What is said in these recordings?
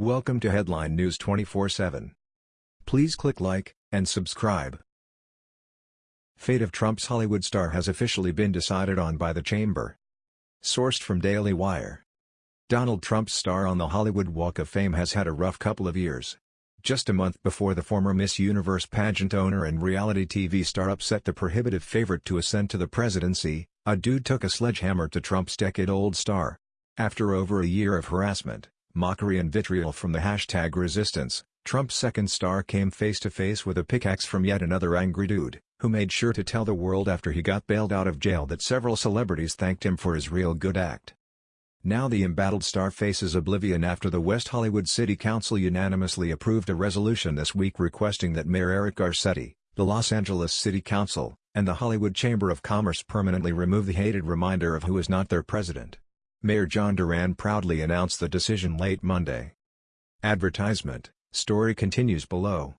Welcome to Headline News 24/7. Please click like and subscribe. Fate of Trump's Hollywood star has officially been decided on by the chamber. Sourced from Daily Wire. Donald Trump's star on the Hollywood Walk of Fame has had a rough couple of years. Just a month before the former Miss Universe pageant owner and reality TV star upset the prohibitive favorite to ascend to the presidency, a dude took a sledgehammer to Trump's decade-old star. After over a year of harassment, mockery and vitriol from the hashtag resistance, Trump's second star came face-to-face with a pickaxe from yet another angry dude, who made sure to tell the world after he got bailed out of jail that several celebrities thanked him for his real good act. Now the embattled star faces oblivion after the West Hollywood City Council unanimously approved a resolution this week requesting that Mayor Eric Garcetti, the Los Angeles City Council, and the Hollywood Chamber of Commerce permanently remove the hated reminder of who is not their president. Mayor John Duran proudly announced the decision late Monday. Advertisement, story continues below.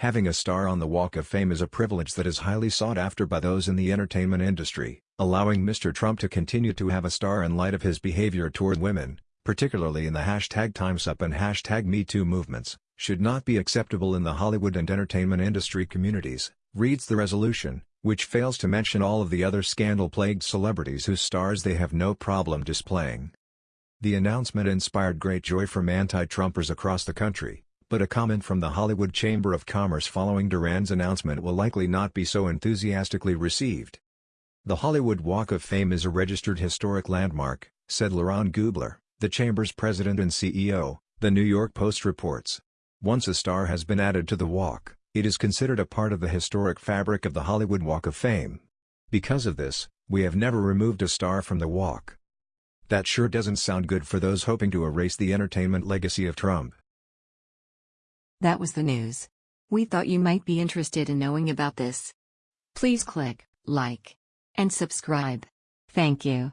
Having a star on the Walk of Fame is a privilege that is highly sought after by those in the entertainment industry, allowing Mr. Trump to continue to have a star in light of his behavior toward women, particularly in the hashtag TimesUp and hashtag MeToo movements, should not be acceptable in the Hollywood and entertainment industry communities, reads the resolution, which fails to mention all of the other scandal-plagued celebrities whose stars they have no problem displaying. The announcement inspired great joy from anti-Trumpers across the country, but a comment from the Hollywood Chamber of Commerce following Duran's announcement will likely not be so enthusiastically received. The Hollywood Walk of Fame is a registered historic landmark, said Leron Gubler, the Chamber's president and CEO, the New York Post reports. Once a star has been added to the walk, it is considered a part of the historic fabric of the Hollywood Walk of Fame. Because of this, we have never removed a star from the walk. That sure doesn't sound good for those hoping to erase the entertainment legacy of Trump. That was the news. We thought you might be interested in knowing about this. Please click like and subscribe. Thank you.